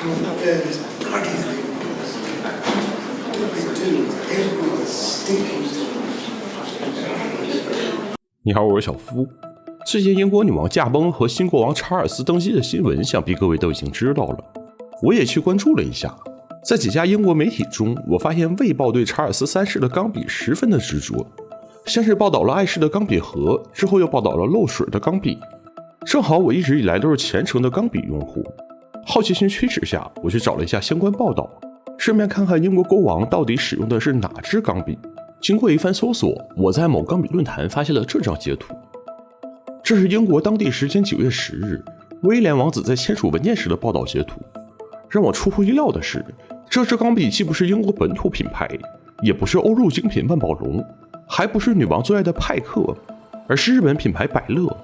There's bloody thing. They do every stinking thing. 你好，我是小夫。最近英国女王驾崩和新国王查尔斯登基的新闻，想必各位都已经知道了。我也去关注了一下，在几家英国媒体中，我发现《卫报》对查尔斯三世的钢笔十分的执着，先是报道了碍事的钢笔盒，之后又报道了漏水的钢笔。正好我一直以来都是虔诚的钢笔用户，好奇心驱使下，我去找了一下相关报道，顺便看看英国国王到底使用的是哪支钢笔。经过一番搜索，我在某钢笔论坛发现了这张截图。这是英国当地时间九月十日，威廉王子在签署文件时的报道截图。让我出乎意料的是，这支钢笔既不是英国本土品牌，也不是欧陆精品万宝龙，还不是女王最爱的派克，而是日本品牌百乐。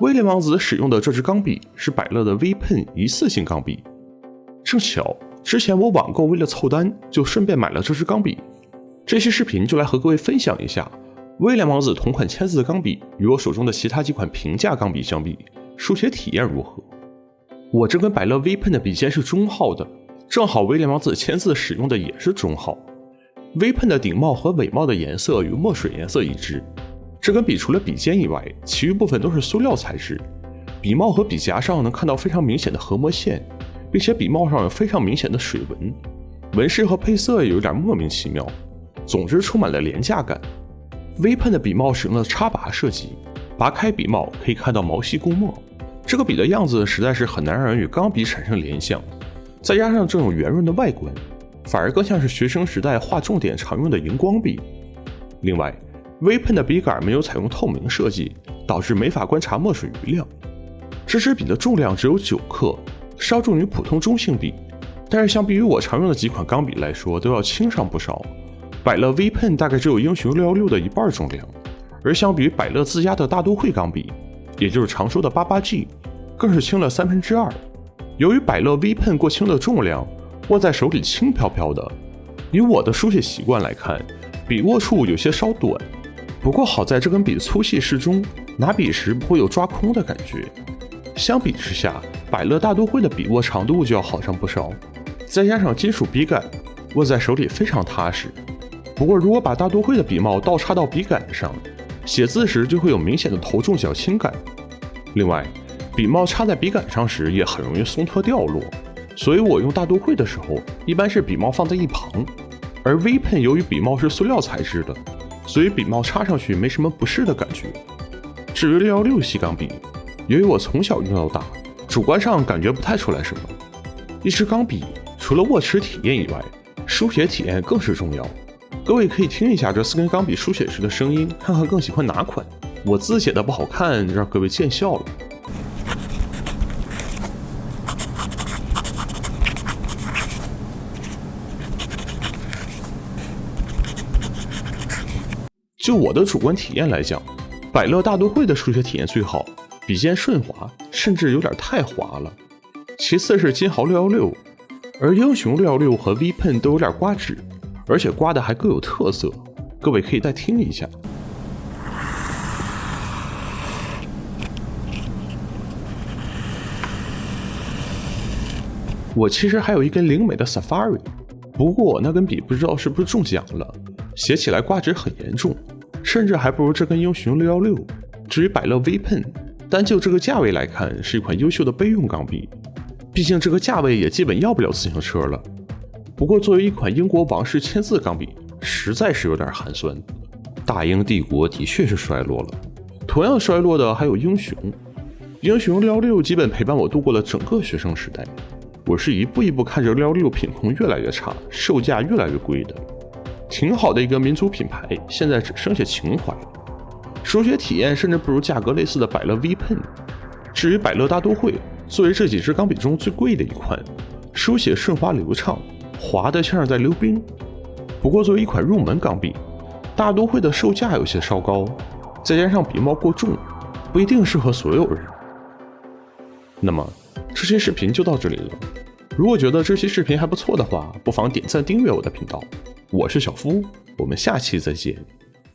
威廉王子使用的这支钢笔是百乐的 V Pen 一次性钢笔。正巧之前我网购为了凑单，就顺便买了这支钢笔。这期视频就来和各位分享一下，威廉王子同款签字的钢笔与我手中的其他几款平价钢笔相比，书写体验如何？我这根百乐 V Pen 的笔尖是中号的，正好威廉王子签字使用的也是中号。V Pen 的顶帽和尾帽的颜色与墨水颜色一致。这根笔除了笔尖以外，其余部分都是塑料材质。笔帽和笔夹上能看到非常明显的合模线，并且笔帽上有非常明显的水纹，纹饰和配色也有点莫名其妙。总之充满了廉价感。V 喷的笔帽使用了插拔设计，拔开笔帽可以看到毛细共墨。这个笔的样子实在是很难让人与钢笔产生联想，再加上这种圆润的外观，反而更像是学生时代画重点常用的荧光笔。另外微喷的笔杆没有采用透明设计，导致没法观察墨水余量。这支笔的重量只有九克，稍重于普通中性笔，但是相比于我常用的几款钢笔来说，都要轻上不少。百乐 V 喷大概只有英雄六幺六的一半重量，而相比于百乐自家的大都会钢笔，也就是常说的八八 G，更是轻了三分之二。由于百乐 V 喷过轻的重量，握在手里轻飘飘的。以我的书写习惯来看，笔握处有些稍短。不过好在这根笔粗细适中，拿笔时不会有抓空的感觉。相比之下，百乐大都会的笔握长度就要好上不少，再加上金属笔杆，握在手里非常踏实。不过如果把大都会的笔帽倒插到笔杆上，写字时就会有明显的头重脚轻感。另外，笔帽插在笔杆上时也很容易松脱掉落，所以我用大都会的时候，一般是笔帽放在一旁。而 V Pen 由于笔帽是塑料材质的，所以笔帽插上去没什么不适的感觉。至于六幺六细钢笔，由于我从小用到大，主观上感觉不太出来什么。一支钢笔除了握持体验以外，书写体验更是重要。各位可以听一下这四根钢笔书写时的声音，看看更喜欢哪款。我字写的不好看，让各位见笑了。就我的主观体验来讲，百乐大都会的书写体验最好，笔尖顺滑，甚至有点太滑了。其次是金豪六幺六，而英雄六幺六和 V Pen 都有点刮纸，而且刮的还各有特色。各位可以再听一下。我其实还有一根灵美的 Safari，不过我那根笔不知道是不是中奖了，写起来刮纸很严重，甚至还不如这根英雄六幺六。至于百乐 V Pen，单就这个价位来看，是一款优秀的备用钢笔，毕竟这个价位也基本要不了自行车了。不过作为一款英国王室签字钢笔，实在是有点寒酸。大英帝国的确是衰落了，同样衰落的还有英雄。英雄六幺六基本陪伴我度过了整个学生时代。我是一步一步看着六幺六品控越来越差，售价越来越贵的。挺好的一个民族品牌，现在只剩下情怀了。书写体验甚至不如价格类似的百乐 V Pen。至于百乐大都会，作为这几支钢笔中最贵的一款，书写顺滑流畅，滑的像是在溜冰。不过作为一款入门钢笔，大都会的售价有些稍高，再加上笔帽过重，不一定适合所有人。那么这期视频就到这里了。如果觉得这期视频还不错的话，不妨点赞订阅我的频道。我是小夫，我们下期再见。